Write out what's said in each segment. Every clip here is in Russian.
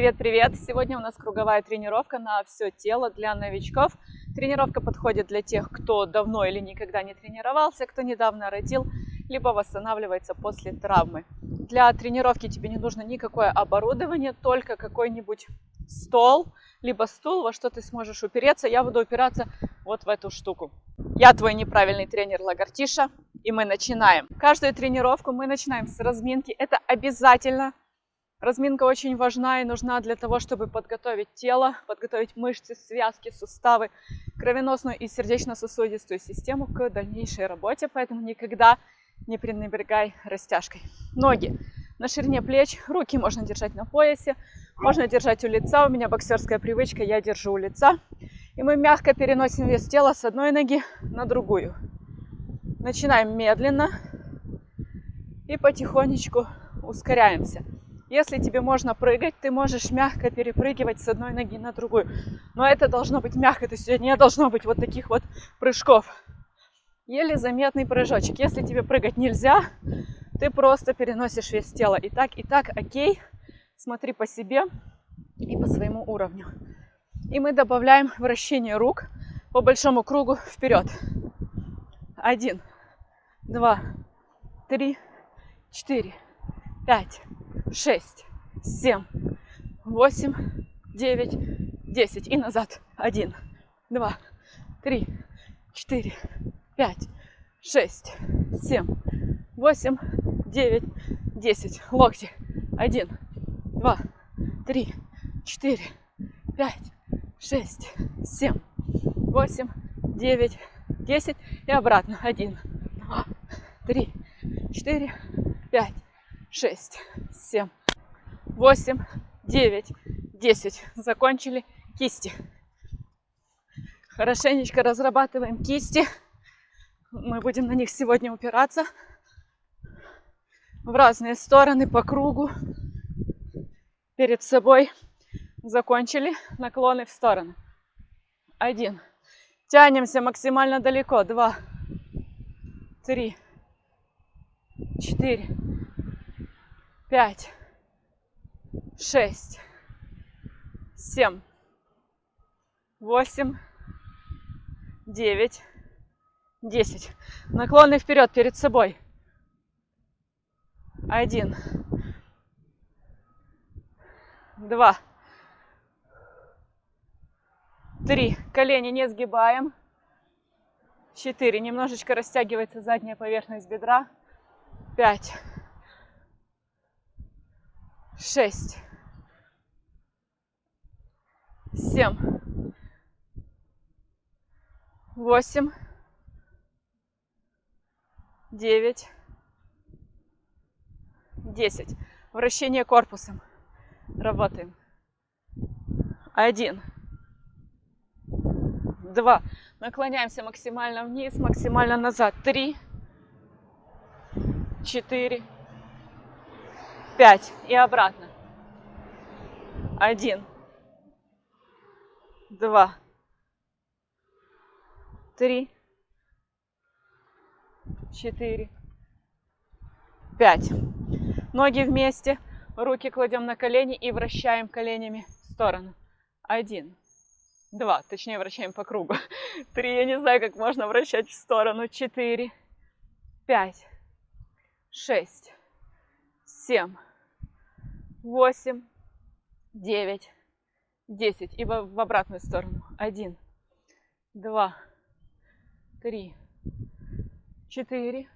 Привет-привет! Сегодня у нас круговая тренировка на все тело для новичков. Тренировка подходит для тех, кто давно или никогда не тренировался, кто недавно родил, либо восстанавливается после травмы. Для тренировки тебе не нужно никакое оборудование, только какой-нибудь стол, либо стул, во что ты сможешь упереться. Я буду упираться вот в эту штуку. Я твой неправильный тренер Лагартиша, и мы начинаем. Каждую тренировку мы начинаем с разминки. Это обязательно Разминка очень важна и нужна для того, чтобы подготовить тело, подготовить мышцы, связки, суставы, кровеносную и сердечно-сосудистую систему к дальнейшей работе, поэтому никогда не пренебрегай растяжкой. Ноги на ширине плеч, руки можно держать на поясе, можно держать у лица, у меня боксерская привычка, я держу у лица. И мы мягко переносим вес тела с одной ноги на другую. Начинаем медленно и потихонечку ускоряемся. Если тебе можно прыгать, ты можешь мягко перепрыгивать с одной ноги на другую. Но это должно быть мягко, то есть не должно быть вот таких вот прыжков. Еле заметный прыжочек. Если тебе прыгать нельзя, ты просто переносишь вес тела. И так, и так, окей. Смотри по себе и по своему уровню. И мы добавляем вращение рук по большому кругу вперед. Один, два, три, четыре, пять, шесть, семь, восемь, девять, десять. И назад. Один, два, три, четыре, пять, шесть, семь, восемь, девять, десять. Локти. Один, два, три, четыре, пять, шесть, семь, восемь, девять, десять. И обратно. Один, два, три, четыре, пять, шесть, семь, восемь, девять, десять. Закончили кисти. Хорошенечко разрабатываем кисти. Мы будем на них сегодня упираться в разные стороны по кругу. Перед собой закончили наклоны в сторону. Один. Тянемся максимально далеко. Два, три, четыре, пять, шесть, семь, восемь, девять, десять. Наклоны вперед перед собой. Один, два, три. Колени не сгибаем. Четыре. Немножечко растягивается задняя поверхность бедра. Пять шесть, семь, восемь, девять, десять. Вращение корпусом. Работаем. Один, два. Наклоняемся максимально вниз, максимально назад. Три, четыре, пять и обратно. Один, два, три, четыре, пять. Ноги вместе, руки кладем на колени и вращаем коленями в сторону. Один, два, точнее вращаем по кругу. Три, я не знаю, как можно вращать в сторону. Четыре, пять, шесть, семь, восемь, девять, десять. И в, обратную сторону. Один, два, три, четыре,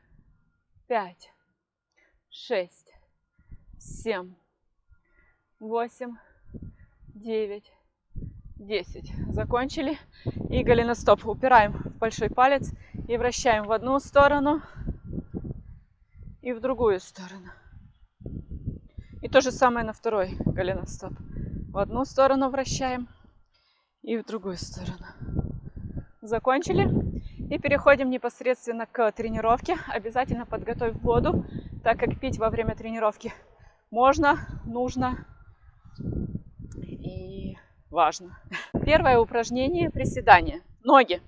пять, шесть, семь, восемь, девять, десять. Закончили. И голеностоп упираем в большой палец и вращаем в одну сторону и в другую сторону. И то же самое на второй голеностоп. В одну сторону вращаем и в другую сторону. Закончили. И переходим непосредственно к тренировке. Обязательно подготовь воду, так как пить во время тренировки можно, нужно и важно. Первое упражнение – приседание. Ноги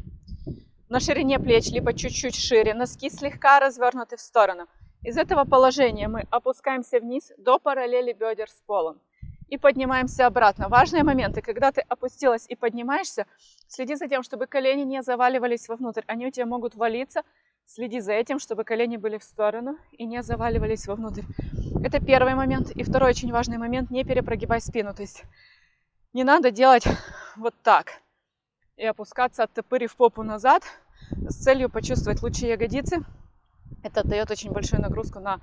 на ширине плеч, либо чуть-чуть шире, носки слегка развернуты в сторону. Из этого положения мы опускаемся вниз до параллели бедер с полом. И поднимаемся обратно. Важные моменты, когда ты опустилась и поднимаешься, следи за тем, чтобы колени не заваливались вовнутрь. Они у тебя могут валиться. Следи за этим, чтобы колени были в сторону и не заваливались вовнутрь. Это первый момент. И второй очень важный момент, не перепрогибай спину. То есть не надо делать вот так и опускаться, оттопырив попу назад с целью почувствовать лучшие ягодицы. Это дает очень большую нагрузку на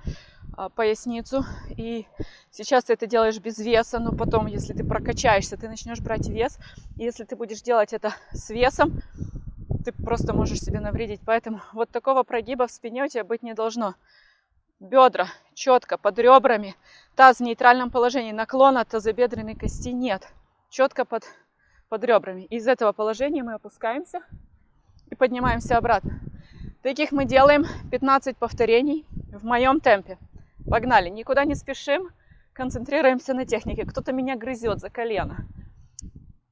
а, поясницу. И сейчас ты это делаешь без веса, но потом, если ты прокачаешься, ты начнешь брать вес. И если ты будешь делать это с весом, ты просто можешь себе навредить. Поэтому вот такого прогиба в спине у тебя быть не должно. Бедра четко под ребрами, таз в нейтральном положении, наклона тазобедренной кости нет. Четко под, под ребрами. Из этого положения мы опускаемся и поднимаемся обратно. Таких мы делаем 15 повторений в моем темпе. Погнали, никуда не спешим, концентрируемся на технике. Кто-то меня грызет за колено.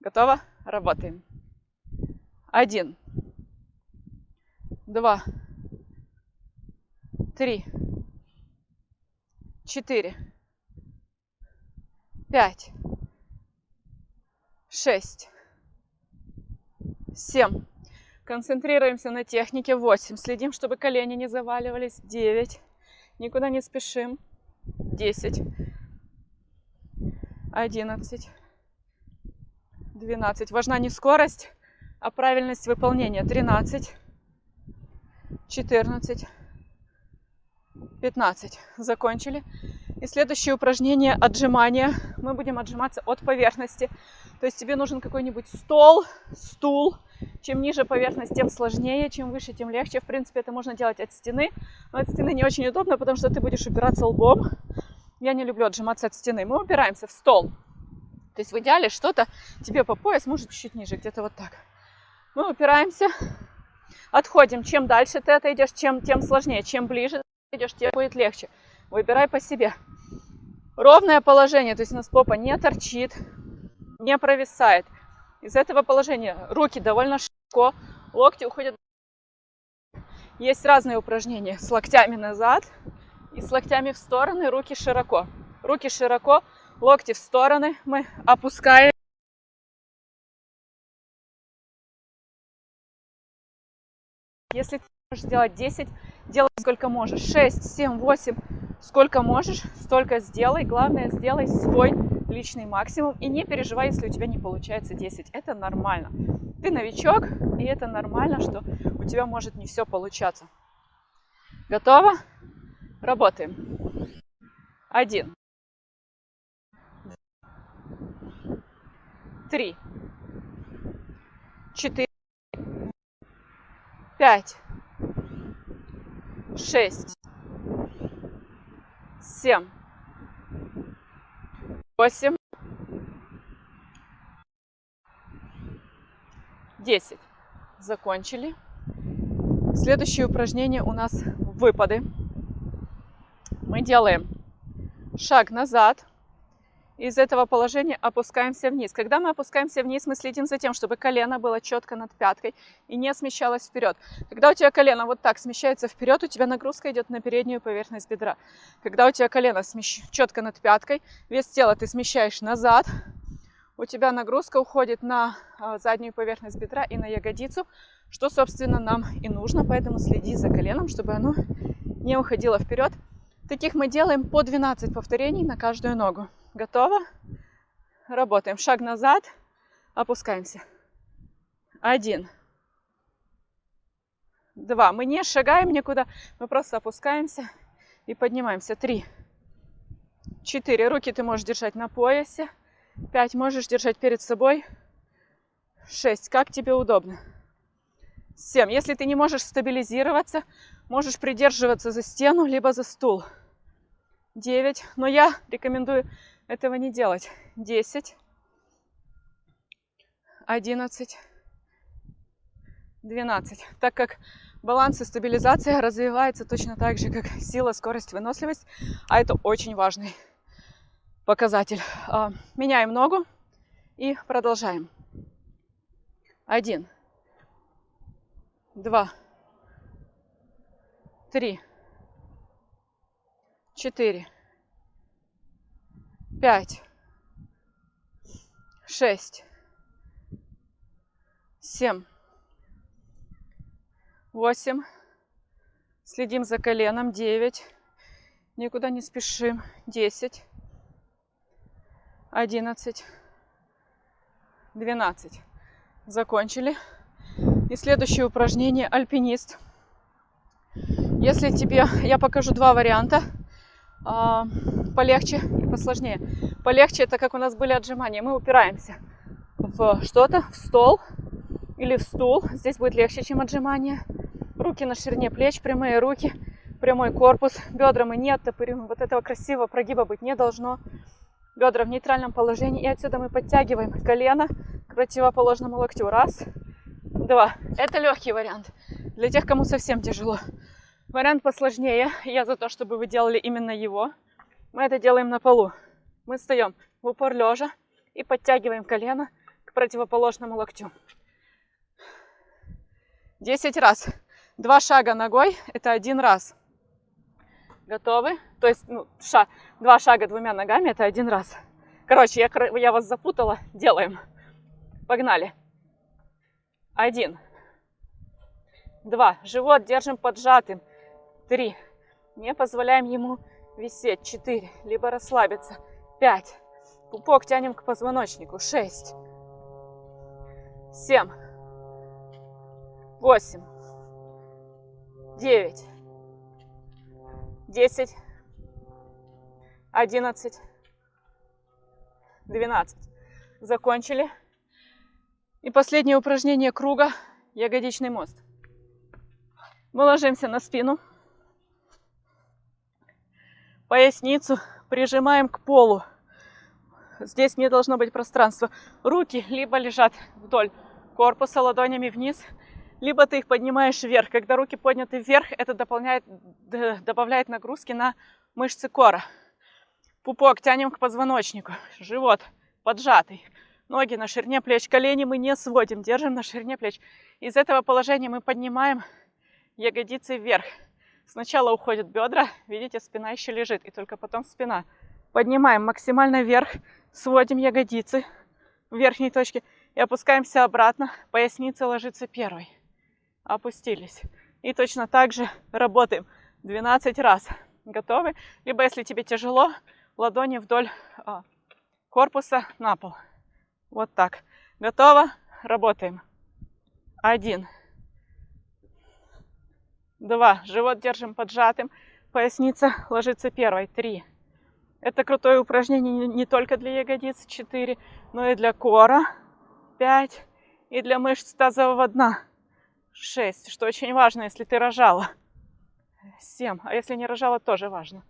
Готово? Работаем. Один, два, три, четыре, пять, шесть, семь. Концентрируемся на технике. Восемь. Следим, чтобы колени не заваливались. Девять никуда не спешим. 10, 11, 12. Важна не скорость, а правильность выполнения. 13, 14, 15. Закончили. И следующее упражнение отжимания. Мы будем отжиматься от поверхности. То есть тебе нужен какой-нибудь стол, стул, чем ниже поверхность, тем сложнее, чем выше, тем легче. В принципе, это можно делать от стены, но от стены не очень удобно, потому что ты будешь упираться лбом. Я не люблю отжиматься от стены. Мы упираемся в стол. То есть в идеале что-то тебе по пояс, может чуть-чуть ниже, где-то вот так. Мы упираемся, отходим. Чем дальше ты отойдешь, чем, тем сложнее. Чем ближе ты идешь, тем будет легче. Выбирай по себе. Ровное положение, то есть у нас попа не торчит, не провисает. Из этого положения руки довольно широко, локти уходят. Есть разные упражнения с локтями назад и с локтями в стороны, руки широко. Руки широко, локти в стороны мы опускаем. Если ты можешь сделать 10, делай сколько можешь. 6, 7, 8, сколько можешь, столько сделай. Главное, сделай свой личный максимум. И не переживай, если у тебя не получается 10. Это нормально. Ты новичок, и это нормально, что у тебя может не все получаться. Готово? Работаем. Один. Три. Четыре. Пять. Шесть. Семь восемь, десять. Закончили. Следующее упражнение у нас выпады. Мы делаем шаг назад, из этого положения опускаемся вниз. Когда мы опускаемся вниз, мы следим за тем, чтобы колено было четко над пяткой и не смещалось вперед. Когда у тебя колено вот так смещается вперед, у тебя нагрузка идет на переднюю поверхность бедра. Когда у тебя колено смещ... четко над пяткой, вес тела ты смещаешь назад, у тебя нагрузка уходит на а, заднюю поверхность бедра и на ягодицу, что, собственно, нам и нужно. Поэтому следи за коленом, чтобы оно не уходило вперед. Таких мы делаем по 12 повторений на каждую ногу. Готово? Работаем. Шаг назад. Опускаемся. Один. Два. Мы не шагаем никуда. Мы просто опускаемся и поднимаемся. Три. Четыре. Руки ты можешь держать на поясе. Пять. Можешь держать перед собой. Шесть. Как тебе удобно. Семь. Если ты не можешь стабилизироваться, можешь придерживаться за стену, либо за стул. Девять. Но я рекомендую этого не делать. 10, 11, 12. Так как баланс и стабилизация развивается точно так же, как сила, скорость, выносливость. А это очень важный показатель. А, меняем ногу и продолжаем. Один, два, три, четыре, пять, шесть, семь, восемь. Следим за коленом. Девять. Никуда не спешим. Десять. Одиннадцать. Двенадцать. Закончили. И следующее упражнение альпинист. Если тебе, я покажу два варианта, а, полегче посложнее. Полегче это как у нас были отжимания. Мы упираемся в что-то, в стол или в стул. Здесь будет легче, чем отжимание. Руки на ширине плеч, прямые руки, прямой корпус. Бедра мы не оттопыриваем. Вот этого красивого прогиба быть не должно. Бедра в нейтральном положении. И отсюда мы подтягиваем колено к противоположному локтю. Раз, два. Это легкий вариант. Для тех, кому совсем тяжело. Вариант посложнее. Я за то, чтобы вы делали именно его. Мы это делаем на полу. Мы встаем в упор лежа и подтягиваем колено к противоположному локтю. 10 раз. Два шага ногой – это один раз. Готовы? То есть ну, ша, два шага двумя ногами – это один раз. Короче, я, я вас запутала. Делаем. Погнали. Один. Два. Живот держим поджатым. Три. Не позволяем ему висеть. Четыре. Либо расслабиться. Пять. Пупок тянем к позвоночнику. Шесть. Семь. Восемь девять, десять, одиннадцать, двенадцать. Закончили. И последнее упражнение круга – ягодичный мост. Мы ложимся на спину, поясницу прижимаем к полу. Здесь не должно быть пространства. Руки либо лежат вдоль корпуса ладонями вниз – либо ты их поднимаешь вверх. Когда руки подняты вверх, это дополняет, добавляет нагрузки на мышцы кора. Пупок тянем к позвоночнику, живот поджатый, ноги на ширине плеч, колени мы не сводим, держим на ширине плеч. Из этого положения мы поднимаем ягодицы вверх. Сначала уходят бедра, видите, спина еще лежит, и только потом спина. Поднимаем максимально вверх, сводим ягодицы в верхней точке и опускаемся обратно, поясница ложится первой опустились. И точно так же работаем 12 раз. Готовы? Либо, если тебе тяжело, ладони вдоль а, корпуса на пол. Вот так. Готово? Работаем. Один. Два. Живот держим поджатым. Поясница ложится первой. Три. Это крутое упражнение не только для ягодиц. Четыре. Но и для кора. Пять. И для мышц тазового дна. 6, что очень важно, если ты рожала. 7, а если не рожала, тоже важно.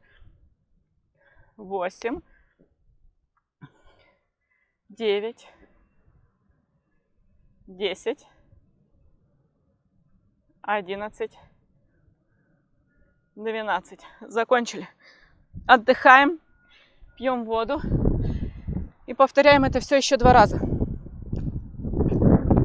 8, 9, 10, 11, 12. Закончили. Отдыхаем, пьем воду и повторяем это все еще два раза.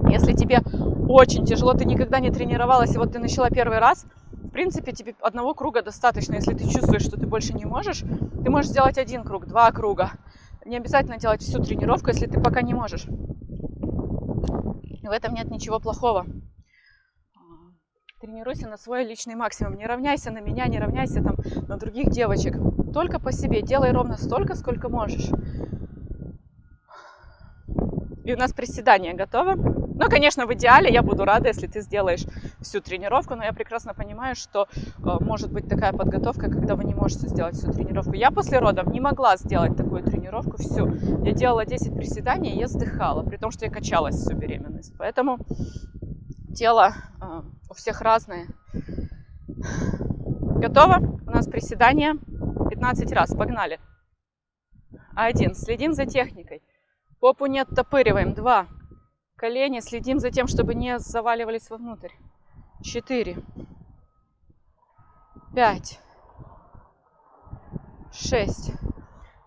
Если тебе очень тяжело, ты никогда не тренировалась, и вот ты начала первый раз, в принципе, тебе одного круга достаточно. Если ты чувствуешь, что ты больше не можешь, ты можешь сделать один круг, два круга. Не обязательно делать всю тренировку, если ты пока не можешь. в этом нет ничего плохого. Тренируйся на свой личный максимум. Не равняйся на меня, не равняйся там на других девочек. Только по себе. Делай ровно столько, сколько можешь. И у нас приседание готово. Ну, конечно, в идеале я буду рада, если ты сделаешь всю тренировку, но я прекрасно понимаю, что э, может быть такая подготовка, когда вы не можете сделать всю тренировку. Я после родов не могла сделать такую тренировку всю. Я делала 10 приседаний, и я вздыхала, при том, что я качалась всю беременность. Поэтому тело всех разное. Готово? У нас приседание 15 раз. Погнали. Один. Следим за техникой. Попу не оттопыриваем. Два колени, следим за тем, чтобы не заваливались вовнутрь. Четыре, пять, шесть.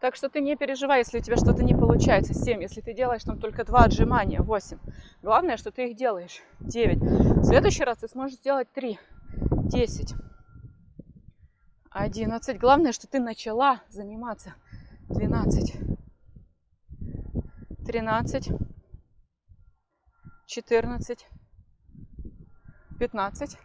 Так что ты не переживай, если у тебя что-то не получается. Семь, если ты делаешь там только два отжимания. Восемь. Главное, что ты их делаешь. Девять. В следующий раз ты сможешь сделать три. Десять. Одиннадцать. Главное, что ты начала заниматься. Двенадцать. тринадцать, четырнадцать, пятнадцать.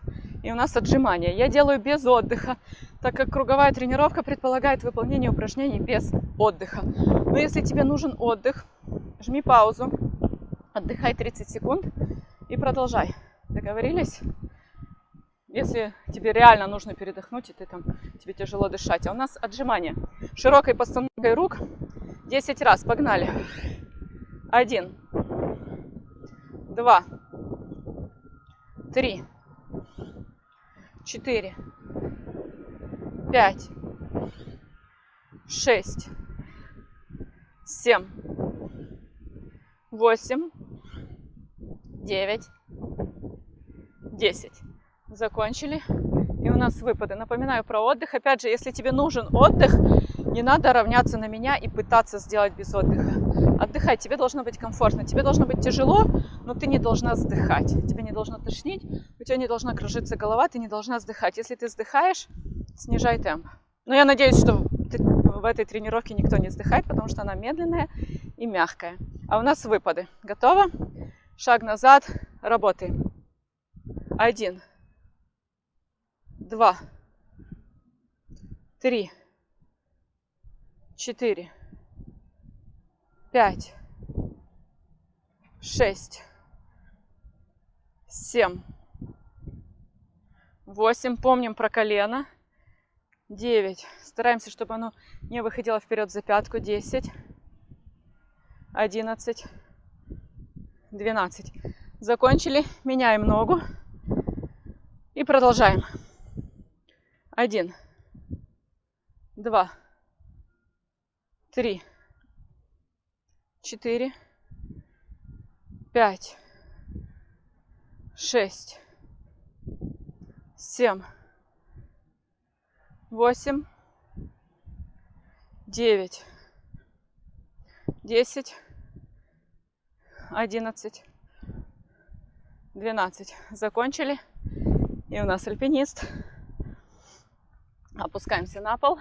И у нас отжимания. Я делаю без отдыха, так как круговая тренировка предполагает выполнение упражнений без отдыха. Но если тебе нужен отдых, жми паузу, отдыхай 30 секунд и продолжай. Договорились? Если тебе реально нужно передохнуть, и ты там, тебе тяжело дышать. А у нас отжимания. Широкой постановкой рук 10 раз. Погнали. Один. Два. Три. Четыре. Пять. Шесть. Семь. Восемь. Девять. Десять. Закончили. И у нас выпады. Напоминаю про отдых. Опять же, если тебе нужен отдых, не надо равняться на меня и пытаться сделать без отдыха. Отдыхай, тебе должно быть комфортно, тебе должно быть тяжело, но ты не должна вздыхать. Тебе не должно тошнить, у тебя не должна кружиться голова, ты не должна вздыхать. Если ты вздыхаешь, снижай темп. Но я надеюсь, что в этой тренировке никто не вздыхает, потому что она медленная и мягкая. А у нас выпады. Готово? Шаг назад, работаем. Один, два, три, четыре, пять, шесть, семь, восемь. Помним про колено. Девять. Стараемся, чтобы оно не выходило вперед за пятку. Десять, одиннадцать, двенадцать. Закончили. Меняем ногу. И продолжаем. Один, два, три, четыре, пять, шесть, семь, восемь, девять, десять, одиннадцать, двенадцать. Закончили. И у нас альпинист. Опускаемся на пол.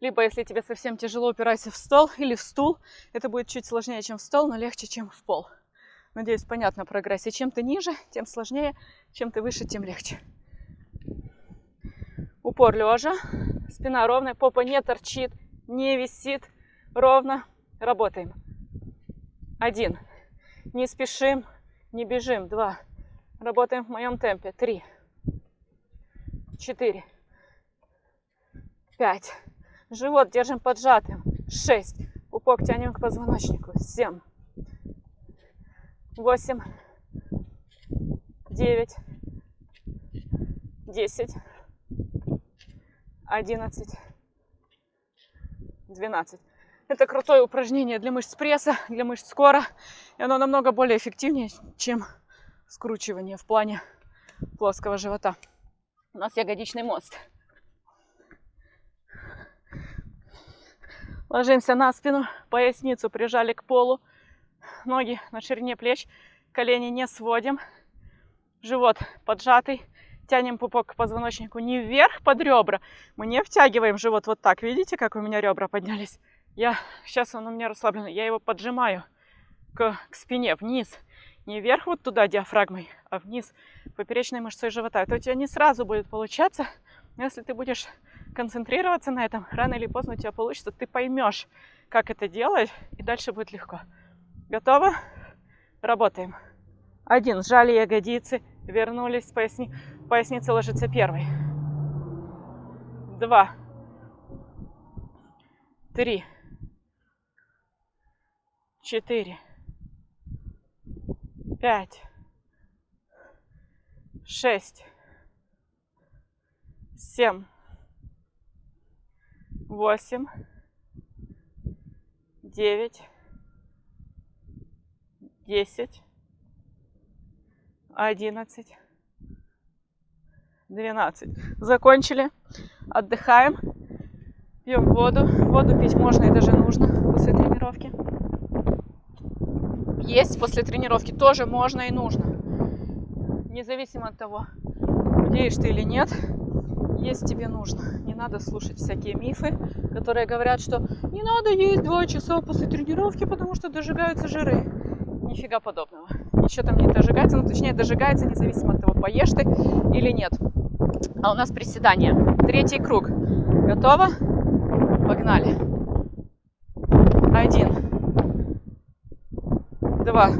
Либо, если тебе совсем тяжело, упирайся в стол или в стул. Это будет чуть сложнее, чем в стол, но легче, чем в пол. Надеюсь, понятно прогрессе. Чем ты ниже, тем сложнее. Чем ты выше, тем легче. Упор лежа. Спина ровная, попа не торчит, не висит. Ровно. Работаем. Один. Не спешим, не бежим. Два. Работаем в моем темпе. Три. Четыре. Пять. Живот держим поджатым. Шесть. Пупок тянем к позвоночнику. Семь. Восемь. Девять. Десять. Одиннадцать. Двенадцать. Это крутое упражнение для мышц пресса, для мышц скора. И оно намного более эффективнее, чем скручивание в плане плоского живота. У нас ягодичный мост. Ложимся на спину, поясницу прижали к полу, ноги на ширине плеч, колени не сводим, живот поджатый, тянем пупок к позвоночнику не вверх под ребра, мы не втягиваем живот вот так, видите, как у меня ребра поднялись? Я, сейчас он у меня расслабленный, я его поджимаю к, к спине, вниз, не вверх вот туда диафрагмой, а вниз поперечной мышцой живота. Это у тебя не сразу будет получаться, но если ты будешь концентрироваться на этом, рано или поздно у тебя получится, ты поймешь, как это делать, и дальше будет легко. Готово? Работаем. Один. Сжали ягодицы, вернулись, поясни... поясница ложится первой. Два. Три. Четыре. Пять. Шесть. Семь восемь, девять, десять, одиннадцать, двенадцать. Закончили. Отдыхаем. Пьем воду. Воду пить можно и даже нужно после тренировки. Есть после тренировки тоже можно и нужно. Независимо от того, худеешь ты или нет, есть тебе нужно. Не надо слушать всякие мифы, которые говорят, что не надо есть два часа после тренировки, потому что дожигаются жиры. Нифига подобного. Ничего там не дожигается, ну точнее дожигается независимо от того, поешь ты или нет. А у нас приседание. Третий круг. Готово? Погнали. Один. Два.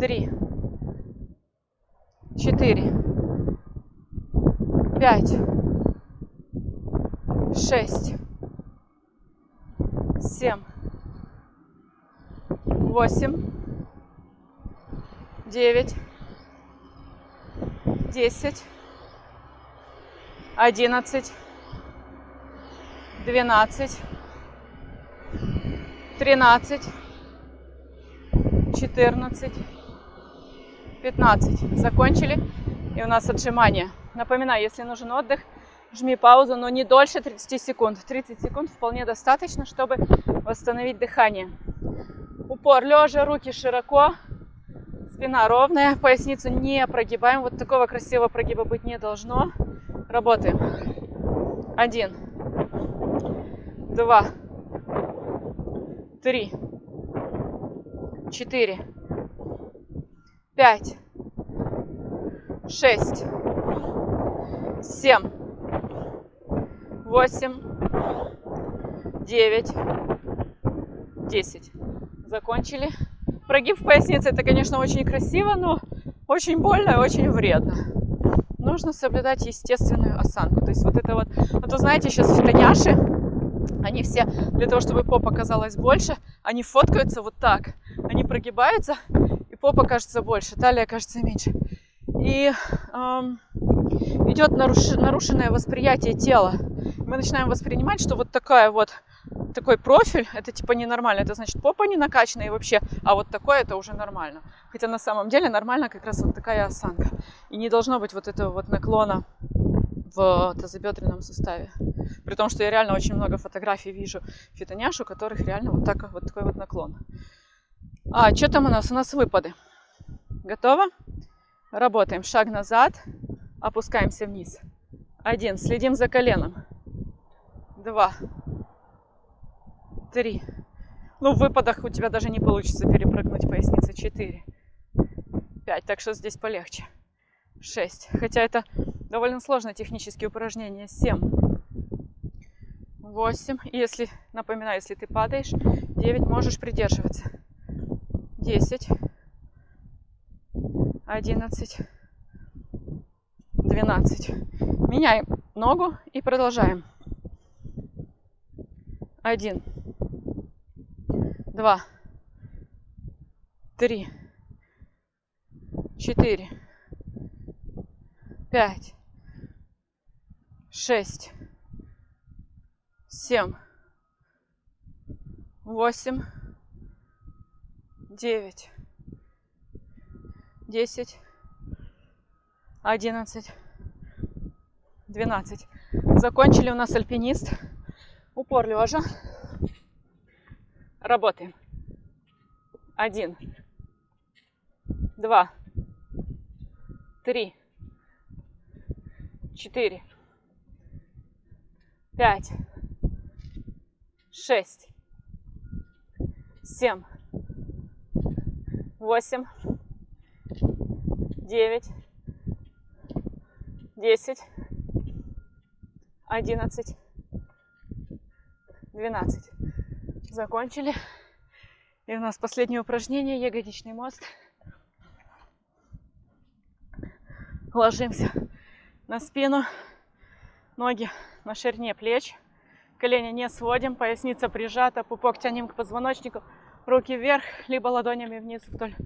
Три. Четыре. Пять. Шесть. Семь. Восемь. Девять. Десять. Одиннадцать. Двенадцать. Тринадцать. Четырнадцать. 15. Закончили. И у нас отжимания. Напоминаю, если нужен отдых, жми паузу, но не дольше 30 секунд. 30 секунд вполне достаточно, чтобы восстановить дыхание. Упор лежа, руки широко, спина ровная, поясницу не прогибаем. Вот такого красивого прогиба быть не должно. Работаем. Один, два, три, четыре, пять, шесть, семь, восемь, девять, десять. Закончили. Прогиб в пояснице это, конечно, очень красиво, но очень больно и очень вредно. Нужно соблюдать естественную осанку. То есть вот это вот, а то знаете, сейчас фитоняши, они все для того, чтобы попа казалась больше, они фоткаются вот так. Они прогибаются, попа кажется больше, талия кажется меньше. И эм, идет наруш... нарушенное восприятие тела. Мы начинаем воспринимать, что вот такая вот такой профиль, это типа ненормально, это значит попа не накачанная и вообще, а вот такое это уже нормально. Хотя на самом деле нормально как раз вот такая осанка. И не должно быть вот этого вот наклона в тазобедренном суставе. При том, что я реально очень много фотографий вижу фитоняш, у которых реально вот, так, вот такой вот наклон. А, что там у нас? У нас выпады. Готово? Работаем. Шаг назад. Опускаемся вниз. Один. Следим за коленом. Два. Три. Ну, в выпадах у тебя даже не получится перепрыгнуть поясницы. Четыре. Пять. Так что здесь полегче. Шесть. Хотя это довольно сложное технические упражнение. Семь. Восемь. Если, напоминаю, если ты падаешь, девять можешь придерживаться десять, одиннадцать, двенадцать. Меняем ногу и продолжаем. Один, два, три, четыре, пять, шесть, семь, восемь, девять, десять, одиннадцать, двенадцать. Закончили у нас альпинист. Упор лежа. Работаем. Один, два, три, четыре, пять, шесть, семь, восемь, девять, десять, одиннадцать, двенадцать. Закончили. И у нас последнее упражнение, ягодичный мост. Ложимся на спину, ноги на ширине плеч, колени не сводим, поясница прижата, пупок тянем к позвоночнику, Руки вверх, либо ладонями вниз вдоль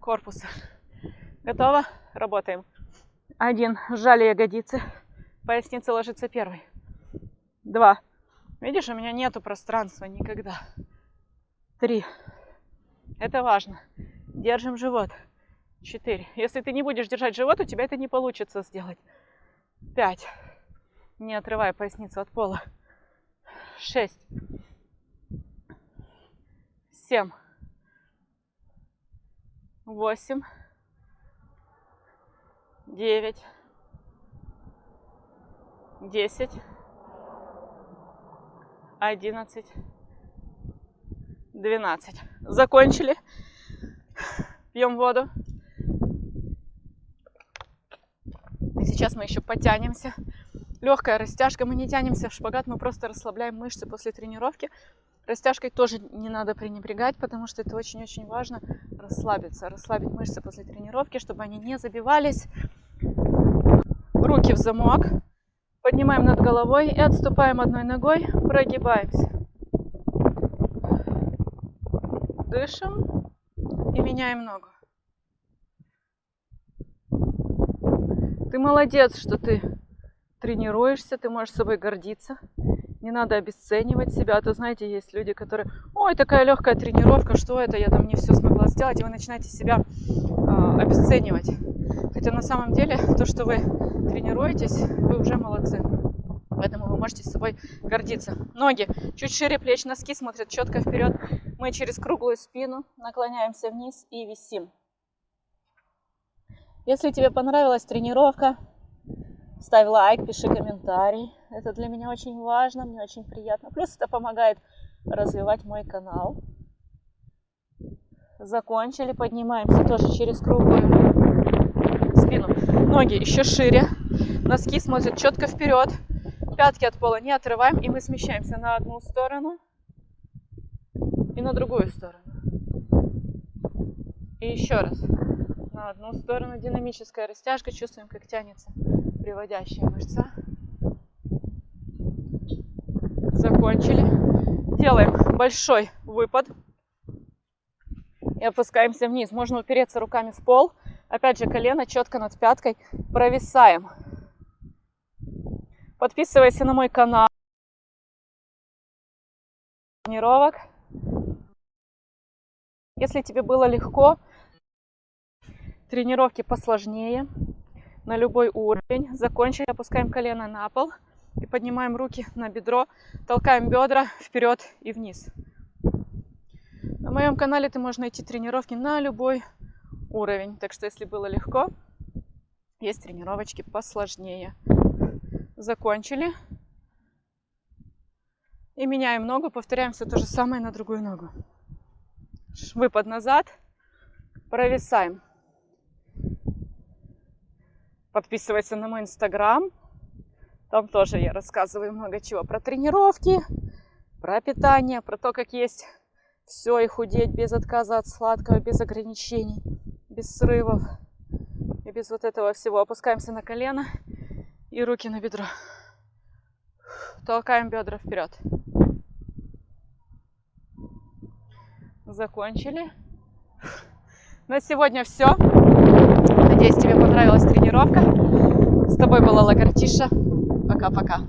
корпуса. Готово? Работаем. Один. Сжали ягодицы. Поясница ложится первой. Два. Видишь, у меня нету пространства никогда. Три. Это важно. Держим живот. Четыре. Если ты не будешь держать живот, у тебя это не получится сделать. Пять. Не отрывая поясницу от пола. Шесть семь, восемь, девять, десять, одиннадцать, двенадцать. Закончили. Пьем воду. Сейчас мы еще потянемся. Легкая растяжка. Мы не тянемся в шпагат, мы просто расслабляем мышцы после тренировки. Растяжкой тоже не надо пренебрегать, потому что это очень-очень важно расслабиться, расслабить мышцы после тренировки, чтобы они не забивались. Руки в замок. Поднимаем над головой и отступаем одной ногой, прогибаемся. Дышим и меняем ногу. Ты молодец, что ты тренируешься, ты можешь собой гордиться. Не надо обесценивать себя. А то, знаете, есть люди, которые, ой, такая легкая тренировка, что это, я там не все смогла сделать. И вы начинаете себя э, обесценивать. Хотя на самом деле то, что вы тренируетесь, вы уже молодцы. Поэтому вы можете с собой гордиться. Ноги чуть шире плеч, носки смотрят четко вперед. Мы через круглую спину наклоняемся вниз и висим. Если тебе понравилась тренировка, ставь лайк, пиши комментарий. Это для меня очень важно, мне очень приятно. Плюс это помогает развивать мой канал. Закончили, поднимаемся тоже через круглую спину. Ноги еще шире, носки смотрят четко вперед, пятки от пола не отрываем, и мы смещаемся на одну сторону и на другую сторону. И еще раз. На одну сторону динамическая растяжка, чувствуем, как тянется приводящая мышца. Закончили. Делаем большой выпад. И опускаемся вниз. Можно упереться руками в пол. Опять же, колено четко над пяткой. Провисаем. Подписывайся на мой канал. Тренировок. Если тебе было легко, тренировки посложнее на любой уровень. Закончили, опускаем колено на пол и поднимаем руки на бедро, толкаем бедра вперед и вниз. На моем канале ты можешь найти тренировки на любой уровень. Так что, если было легко, есть тренировочки посложнее. Закончили. И меняем ногу, повторяем все то же самое на другую ногу. Выпад назад, провисаем. Подписывайся на мой инстаграм. Там тоже я рассказываю много чего про тренировки, про питание, про то, как есть все и худеть без отказа от сладкого, без ограничений, без срывов и без вот этого всего. Опускаемся на колено и руки на бедро. Толкаем бедра вперед. Закончили. На сегодня все. Надеюсь, тебе понравилась тренировка. С тобой была Лагартиша. Пока-пока.